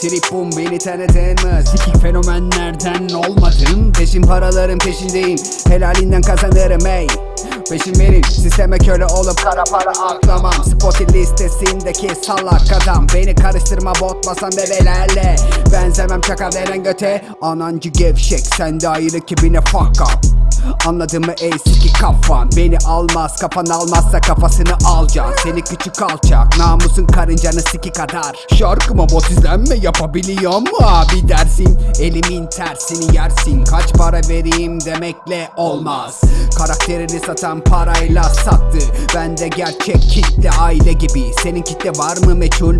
Trip boom beni tanıdın mı? Sikik fenomenlerden olmadın. Peşin paraların peşindeyim. Helalinden kazanırım ey. Peşin verin sisteme köle olup kara para aklamam. Spotify listesindeki salak adam. Beni karıştırma botmasan bebelerle Benzemem. Çaka veren göte. Anancı gevşek. Sen de ayrı kibine fuck up Anladın mı ey siki kafan? Beni almaz kafan almazsa kafasını alacaksın Seni küçük alçak namusun karıncanı siki kadar. Şarkıma bot izlenme yapabiliyor mu abi dersin. Elimin tersini yersin. Kaç para vereyim demekle olmaz. Karakterini satan parayla sattı. Bende gerçek kitle aile gibi. Senin kitle var mı meçhul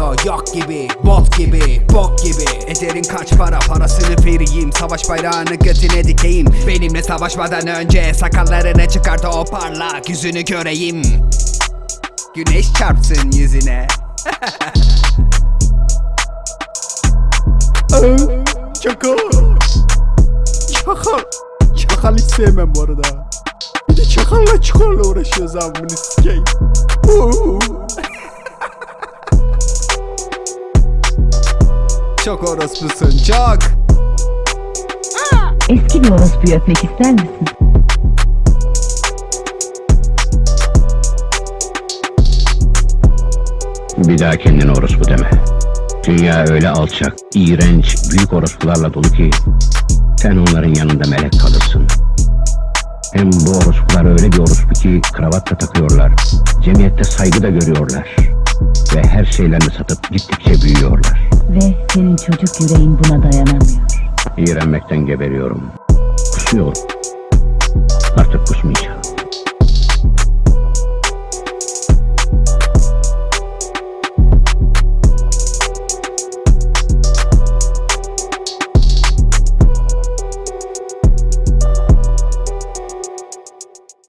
bilinmiyor Yok gibi bot gibi bok gibi Ederin kaç para parasını vereyim Savaş bayrağını götüne dikeyim Benimle savaşmadan önce sakallarını çıkart o parlak yüzünü göreyim Güneş çarpsın yüzüne Çakal. Çakal. Çakal hiç sevmem bu arada. Bir de çakalla çukurla uğraşıyoruz abi bunu sikeyim. Çok orospusun çok Eski bir orospuyu öpmek ister misin? Bir daha kendine orospu deme. Dünya öyle alçak, iğrenç, büyük orospularla dolu ki sen onların yanında melek kalırsın. Hem bu orospular öyle bir orospu ki kravat da takıyorlar. Cemiyette saygı da görüyorlar. Ve her şeylerini satıp gittikçe büyüyorlar. Ve senin çocuk yüreğin buna dayanamıyor. İğrenmekten geberiyorum. Kusuyorum. Artık kusmayacağım.